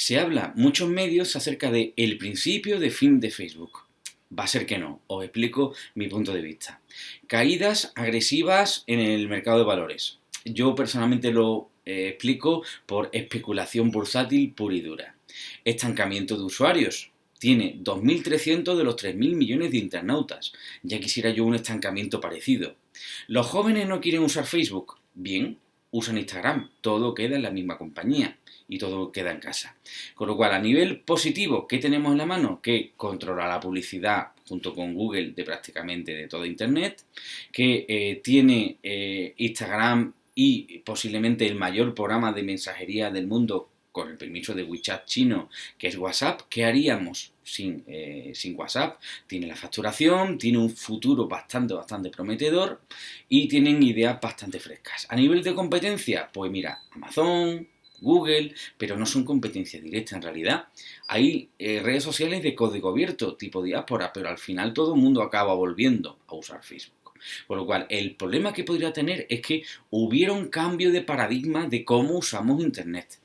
Se habla muchos medios acerca de el principio de fin de Facebook. Va a ser que no, os explico mi punto de vista. Caídas agresivas en el mercado de valores. Yo personalmente lo eh, explico por especulación bursátil pura y dura. Estancamiento de usuarios. Tiene 2.300 de los 3.000 millones de internautas. Ya quisiera yo un estancamiento parecido. ¿Los jóvenes no quieren usar Facebook? Bien, usan Instagram. Todo queda en la misma compañía y todo queda en casa. Con lo cual, a nivel positivo, ¿qué tenemos en la mano? Que controla la publicidad junto con Google de prácticamente de todo Internet, que eh, tiene eh, Instagram y posiblemente el mayor programa de mensajería del mundo con el permiso de WeChat chino, que es WhatsApp, ¿qué haríamos sin, eh, sin, WhatsApp? Tiene la facturación, tiene un futuro bastante, bastante prometedor y tienen ideas bastante frescas. A nivel de competencia, pues mira, Amazon, Google, pero no son competencia directa en realidad. Hay eh, redes sociales de código abierto, tipo diáspora, pero al final todo el mundo acaba volviendo a usar Facebook. Con lo cual, el problema que podría tener es que hubiera un cambio de paradigma de cómo usamos Internet.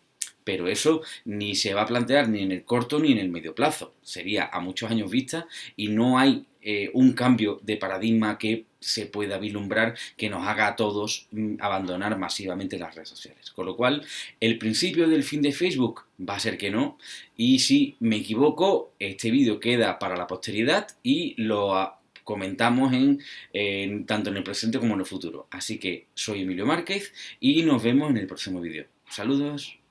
Pero eso ni se va a plantear ni en el corto ni en el medio plazo. Sería a muchos años vista y no hay eh, un cambio de paradigma que se pueda vislumbrar que nos haga a todos mm, abandonar masivamente las redes sociales. Con lo cual, el principio del fin de Facebook va a ser que no. Y si me equivoco, este vídeo queda para la posteridad y lo comentamos en, tanto en el presente como en el futuro. Así que soy Emilio Márquez y nos vemos en el próximo vídeo. Saludos.